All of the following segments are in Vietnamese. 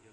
video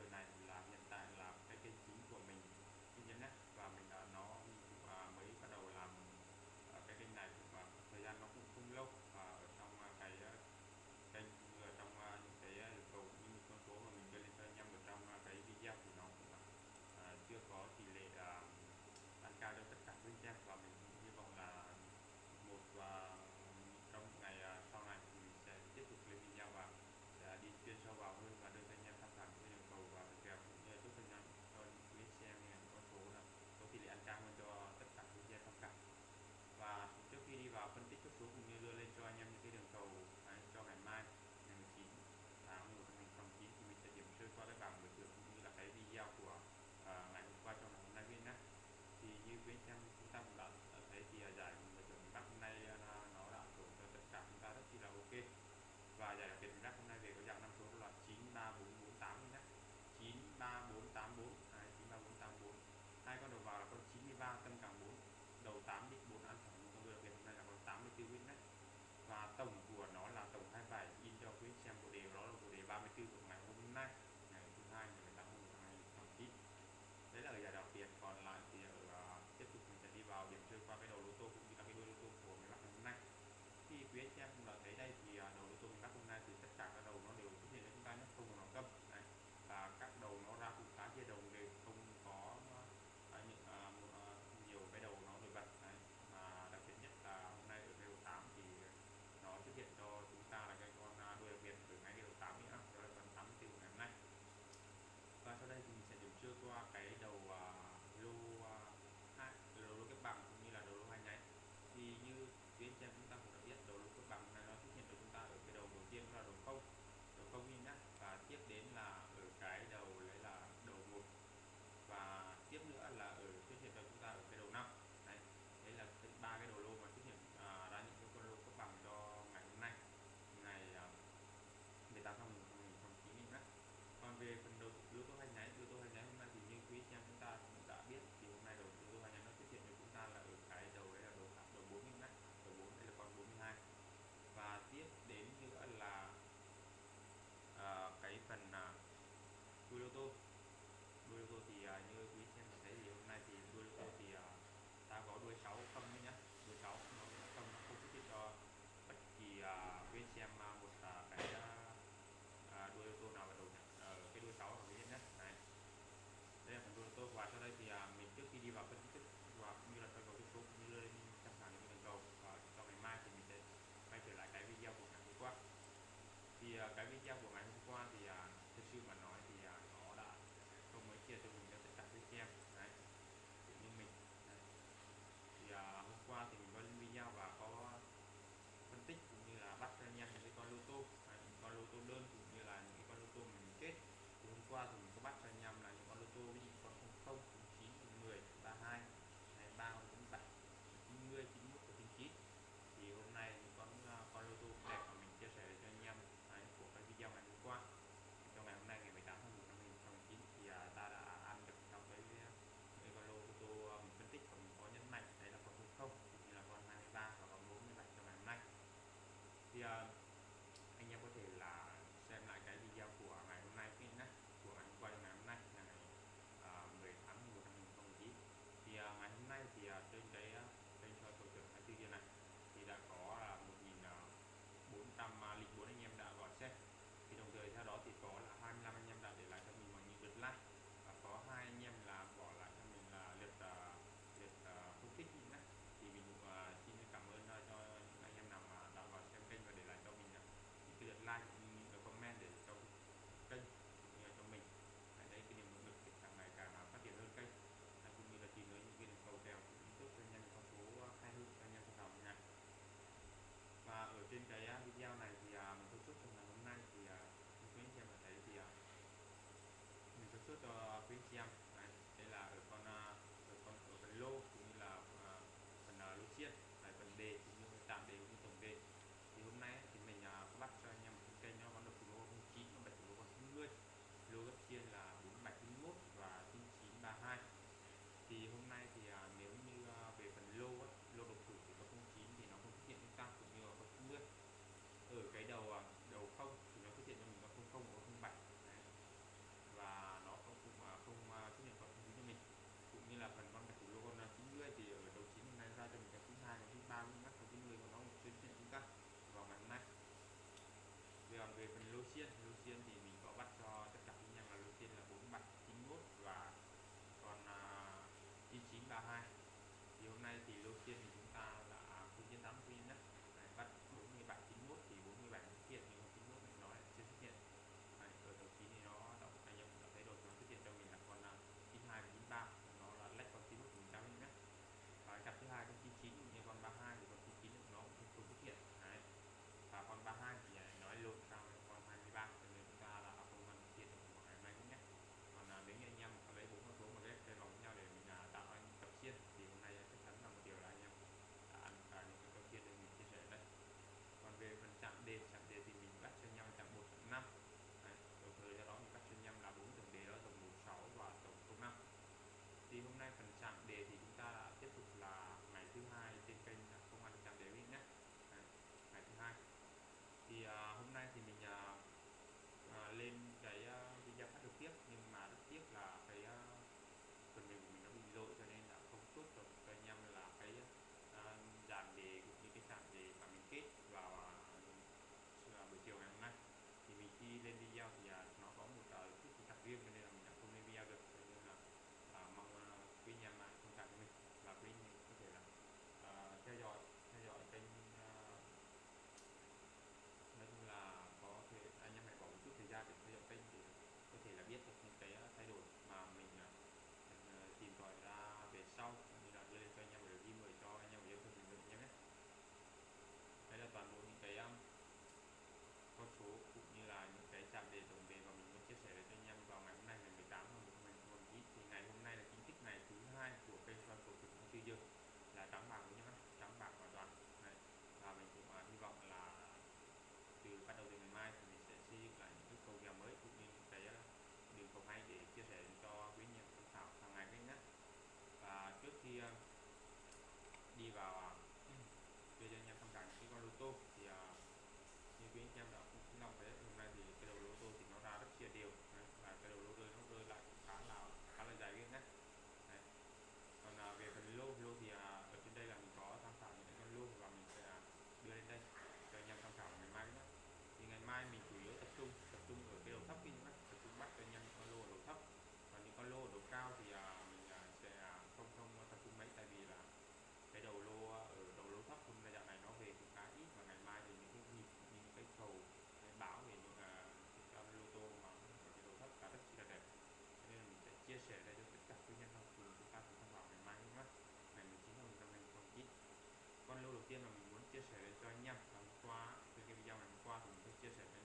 起来就按键盘挂，就这个样板挂，怎么都接起来。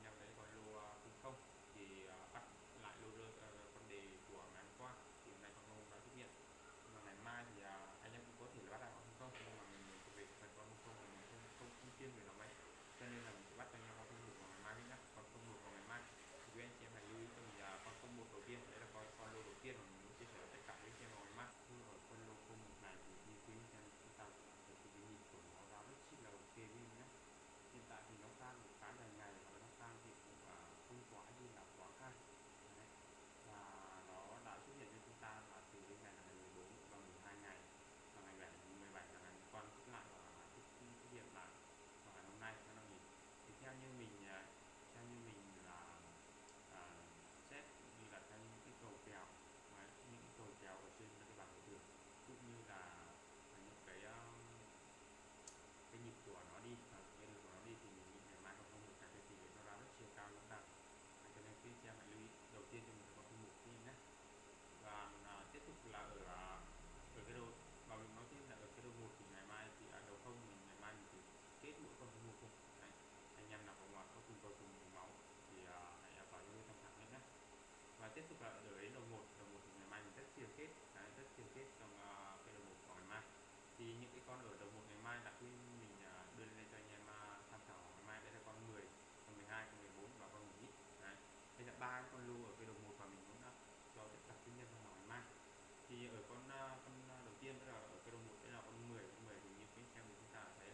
ở con à, con à, đầu tiên tức là ở cái đầu một đây là con 10 con 10 thì như quý xem thì chúng ta thấy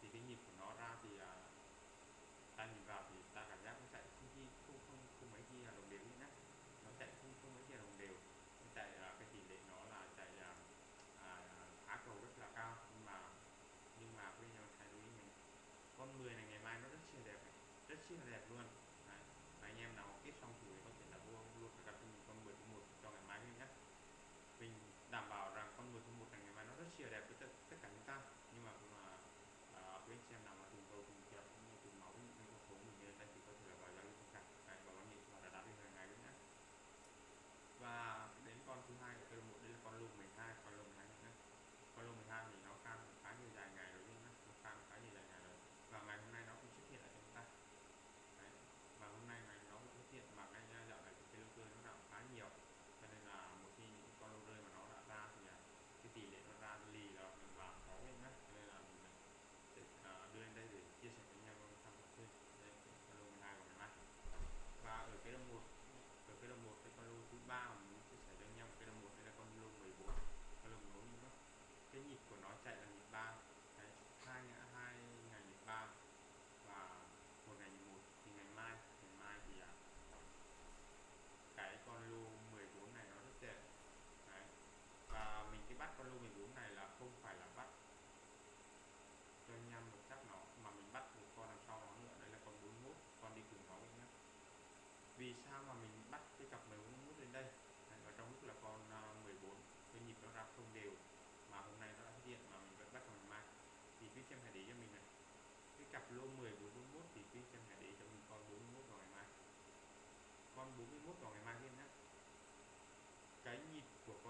thì cái nhịp của nó ra thì à, ta nhìn vào thì ta cảm giác nó chạy không khi không không không mấy khi là đồng đều như nhá nó chạy không không mấy khi là đồng đều. Nó chạy là cái tỷ lệ nó là chạy à, à, phá cầu rất là cao. Nhưng mà nhưng mà quý nhau phải lưu ý mình. Con 10 này ngày mai nó rất xinh đẹp rất xinh đẹp luôn. Đấy. và anh em nào kết xong tuổi chia đẹp với tất, tất cả chúng ta. Nhưng mà cũng là quý anh chị em nào mà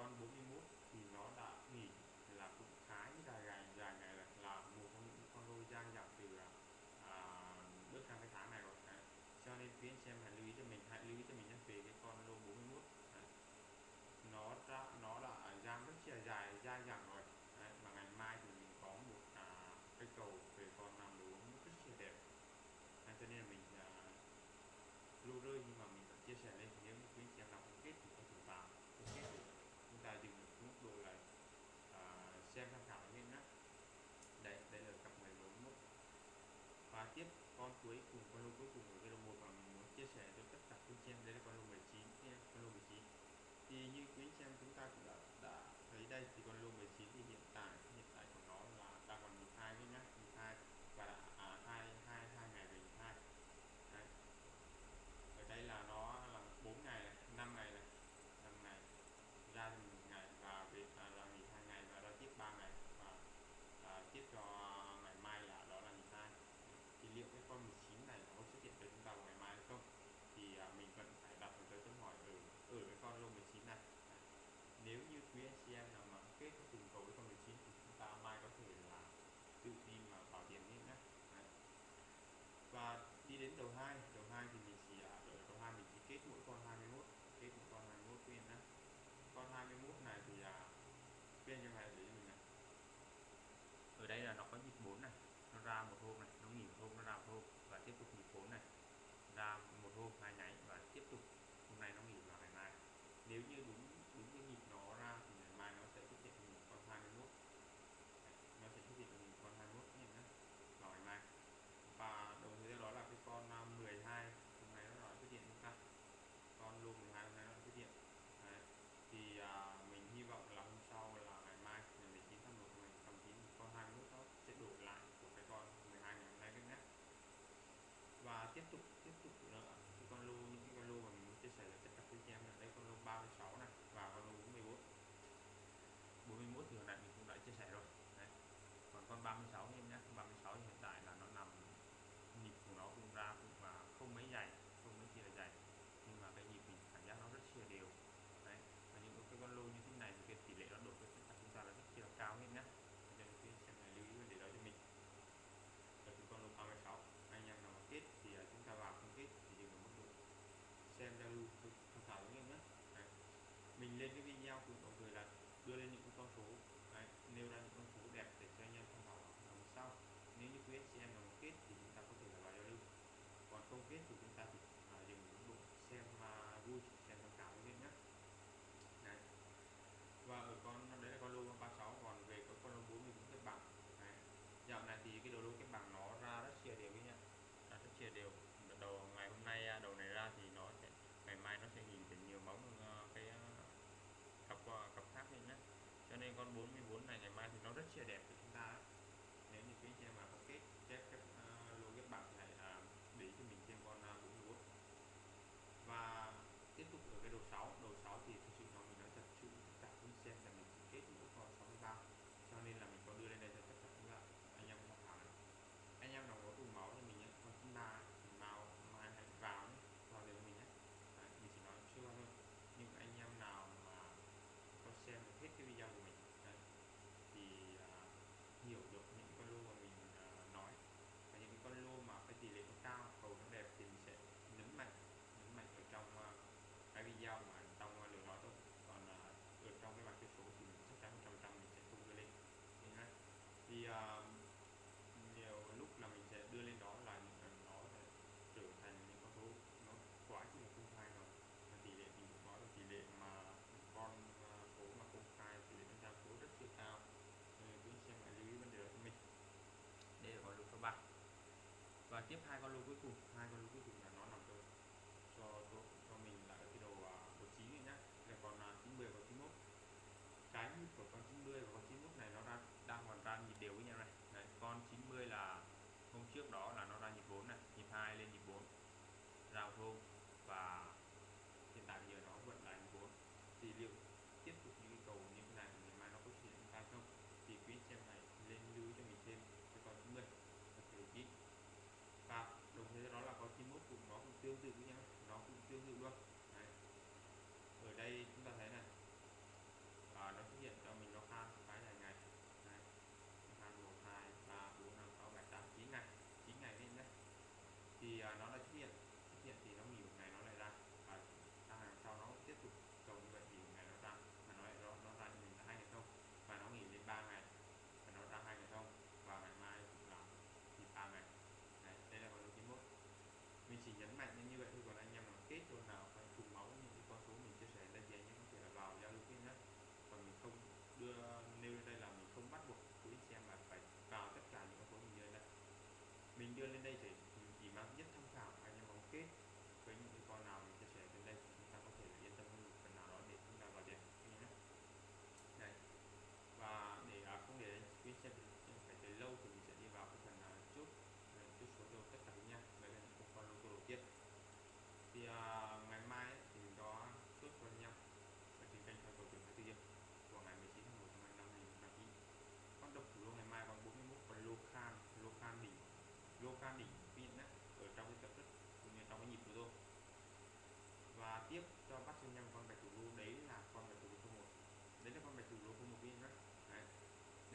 con 41 thì nó đã nghỉ là cũng khá dài ngày dài ngày là, là một trong những con đôi giang dặn từ à, à, bước sang cái tháng này rồi. À, cho nên quý anh xem hãy lưu ý cho mình hãy lưu ý cho mình nhé về cái con lô 41 à, nó đã nó đã giang rất là dài dài dặn rồi. Đấy, mà ngày mai thì mình có một à, cái cầu về con nằm đồ rất là đẹp. À, cho nên là mình à, lưu rơi nhưng mà mình vẫn chia sẻ lên. xem tham khảo nên nhé đấy đây là cặp 14 mốc và tiếp con cuối cùng con lô cuối cùng của video một và mình muốn chia sẻ cho tất cả quý xem đây là con lô 19 nha con lô 19 thì như quý anh em chúng ta cũng đã, đã thấy đây thì con lô 19 à, đi đến đầu 2 đầu 2 thì mình chỉ à, ở đầu 2 mình chỉ kết mỗi con 21 kết một con 21 viên nhé, con 21 này thì là viên như này để mình này. Ở đây là nó có nhịp 4 này nó ra một hôm này. hết thì chúng ta phải dùng ứng dụng xem mà vui xem tham khảo quý vị nhé đấy. Và ở con, đấy là con lô 36 còn về có con lô 40 cũng kết bằng. Đấy. dạo này thì cái đồ lô kết bằng nó ra rất chia đều với nhá. Ra rất chia đều. Đầu, ngày hôm nay à, đầu này ra thì nó sẽ, ngày mai nó sẽ nhìn thấy nhiều móng ờ, cái ờ, cặp ờ, cặp khác lên nhé cho nên con 44 này ngày mai thì nó rất chia đẹp.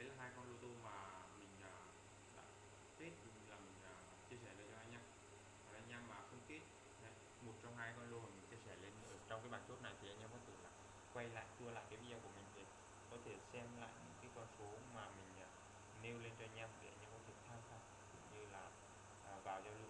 là hai con lô tô mà mình à, đã test là mình à, chia sẻ lên cho anh em và anh em mà không kết một trong hai con lô mà mình chia sẻ lên ở trong cái bản chốt này thì anh em có thể là quay lại, tua lại cái video của mình để có thể xem lại những cái con số mà mình à, nêu lên cho anh em để anh em có thể tham khảo như là vào giao lưu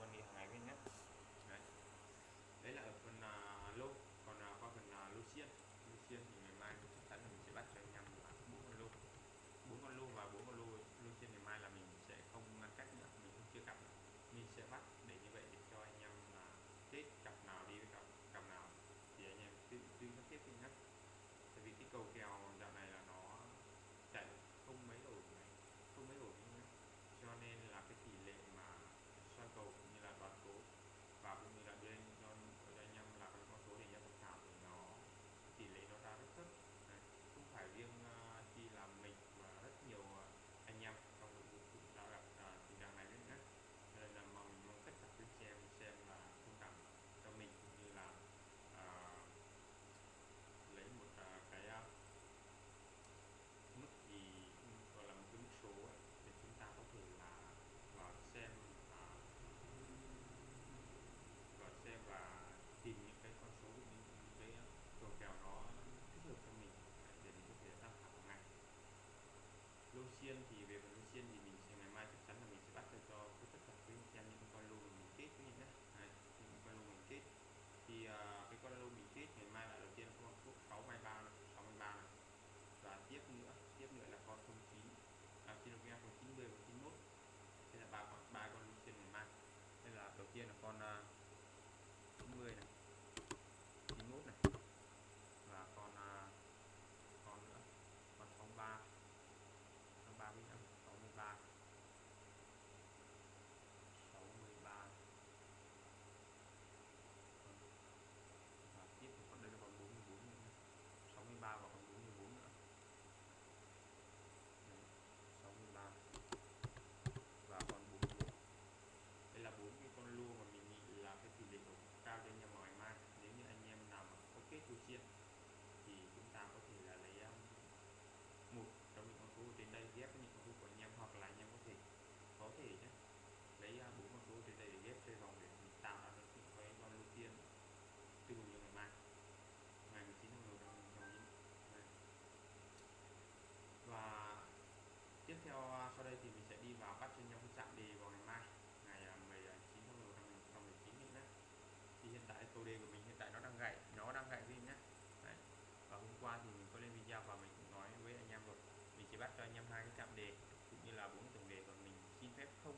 bắt cho anh em hai cái chạm đề, cũng như là bốn tổng đề, và mình xin phép không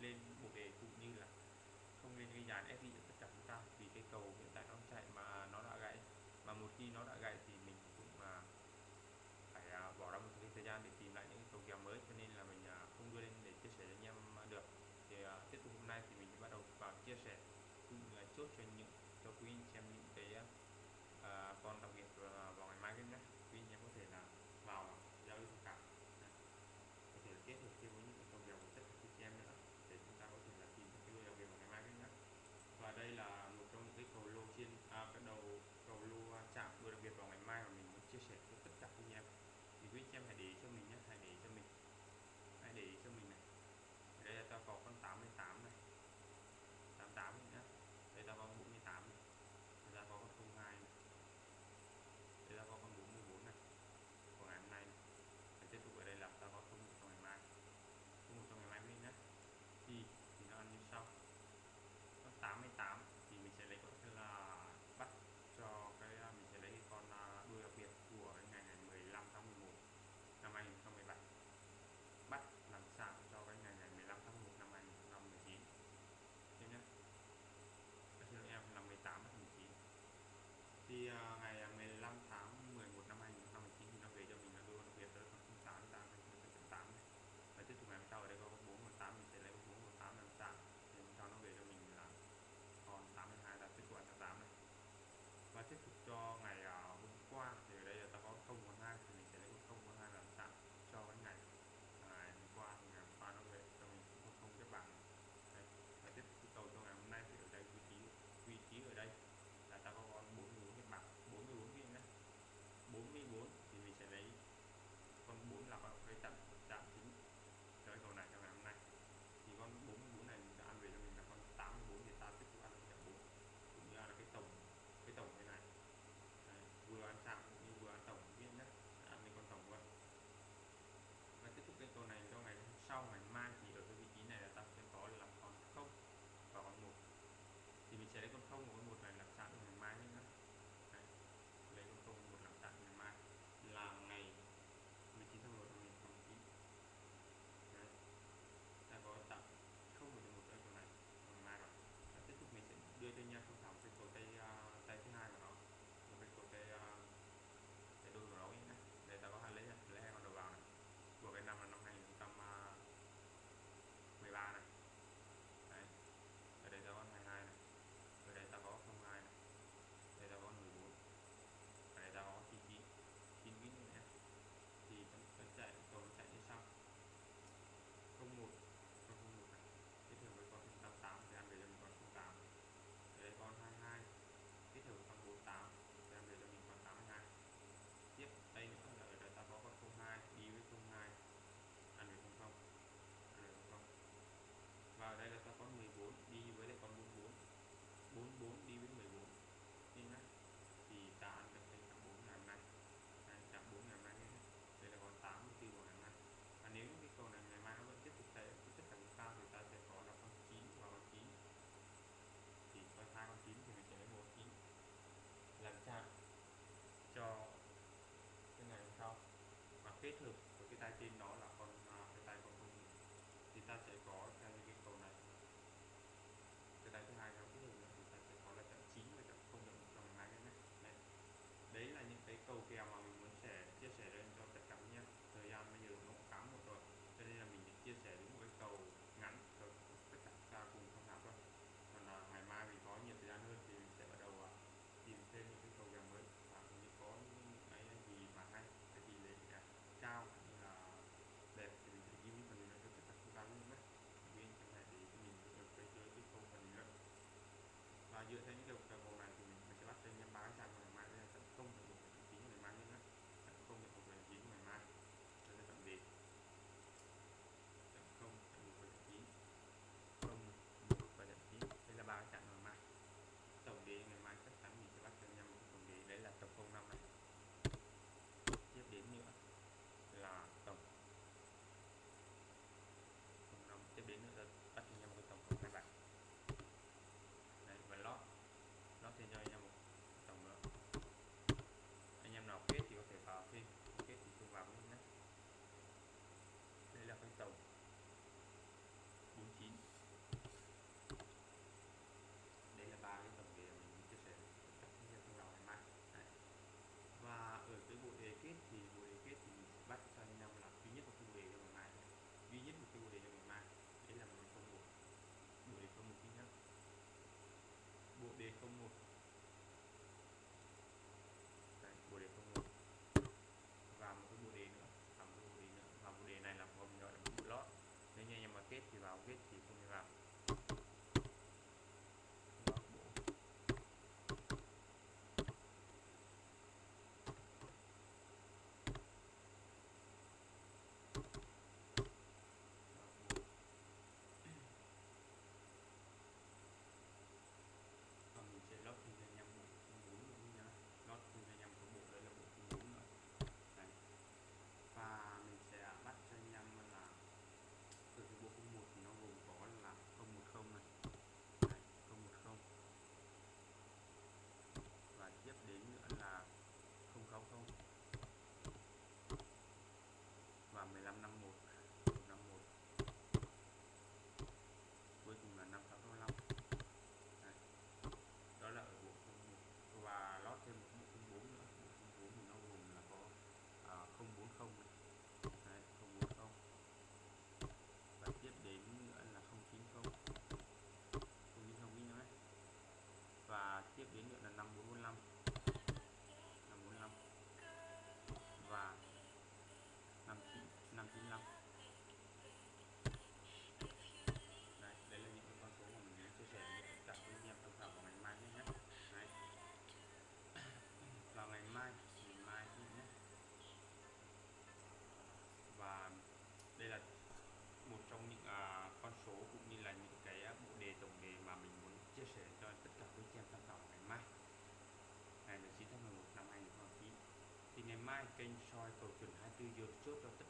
lên bộ đề, cũng như là không lên gây dàn SI cho tất cả chúng ta, vì cái cầu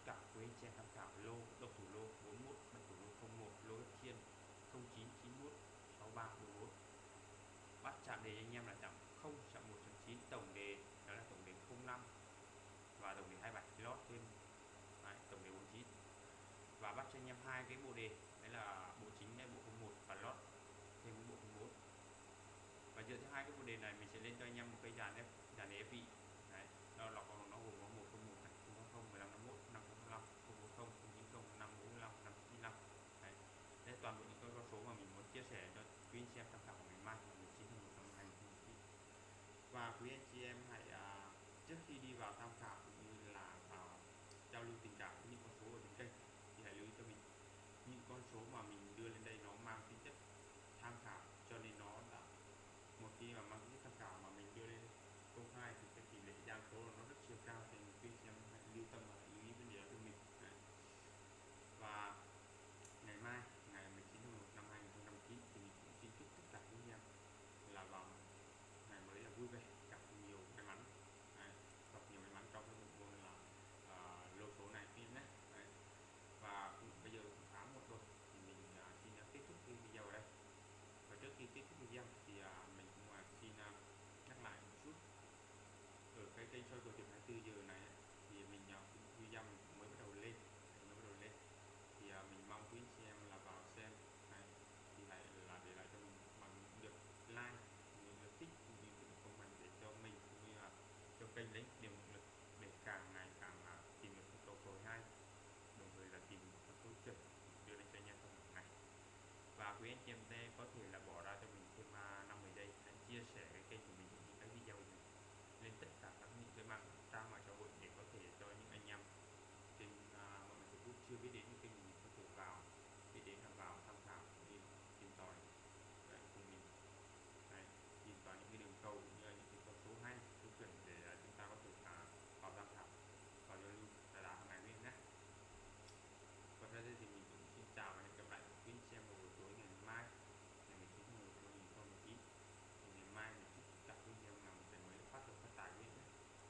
cả quý anh chị em tham khảo lô độc thủ lô 41 bạch thủ lô 01 lô đất chiên 0991 6341 bắt chạm đề anh em là chạm 0 chạm 1 chạm 9 tổng đề đó là tổng đề 05 và tổng đề 27 lót thêm. Đấy, tổng đề 49 và bắt cho anh em hai cái bộ đề đấy là bộ chính đây bộ 01 và lót thêm bộ 04 và dựa theo hai cái bộ đề này mình sẽ lên cho anh em một cây dàn ép dàn ép vị đấy đó là còn nó gồm có một không một này không không mười lăm năm mốt năm năm năm không bốn không không chín không năm bốn năm năm chín năm đấy đây toàn bộ những con số mà mình muốn chia sẻ cho quý anh chị em tham khảo của ngày mai là 19 tháng 1 năm 2019 và quý anh chị em hãy à, trước khi đi vào tham khảo cũng như là vào giao lưu tình cảm với những con số ở trên kênh thì hãy lưu ý cho mình, những con số mà mình đưa lên đây nó mang tính chất tham khảo, cho nên nó đã một khi mà mang tính